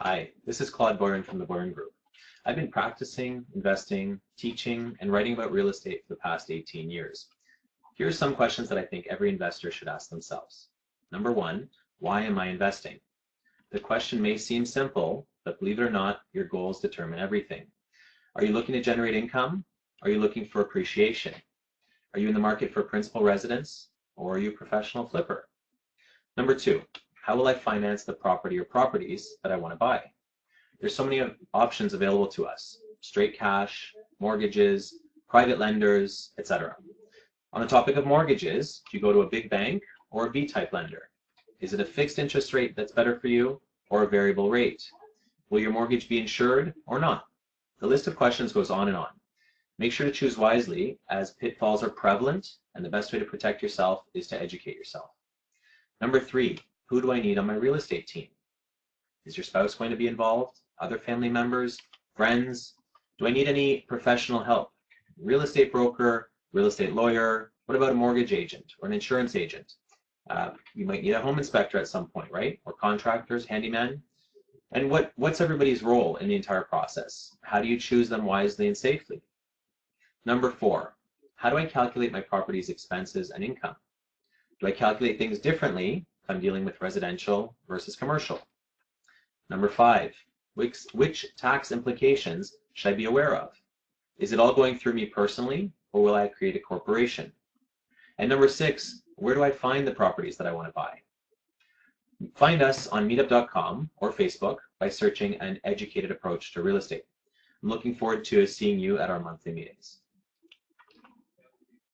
Hi, this is Claude Boyron from the Boyron Group. I've been practicing, investing, teaching, and writing about real estate for the past 18 years. Here are some questions that I think every investor should ask themselves. Number one, why am I investing? The question may seem simple, but believe it or not, your goals determine everything. Are you looking to generate income? Are you looking for appreciation? Are you in the market for principal residence? Or are you a professional flipper? Number two, how will I finance the property or properties that I want to buy? There's so many options available to us. Straight cash, mortgages, private lenders, etc. On the topic of mortgages, do you go to a big bank or a B-type lender? Is it a fixed interest rate that's better for you or a variable rate? Will your mortgage be insured or not? The list of questions goes on and on. Make sure to choose wisely as pitfalls are prevalent and the best way to protect yourself is to educate yourself. Number three, who do I need on my real estate team? Is your spouse going to be involved? Other family members? Friends? Do I need any professional help? Real estate broker, real estate lawyer, what about a mortgage agent or an insurance agent? Uh, you might need a home inspector at some point, right? Or contractors, handyman. And what, what's everybody's role in the entire process? How do you choose them wisely and safely? Number four, how do I calculate my property's expenses and income? Do I calculate things differently I'm dealing with residential versus commercial. Number five, which, which tax implications should I be aware of? Is it all going through me personally, or will I create a corporation? And number six, where do I find the properties that I want to buy? Find us on meetup.com or Facebook by searching an educated approach to real estate. I'm looking forward to seeing you at our monthly meetings.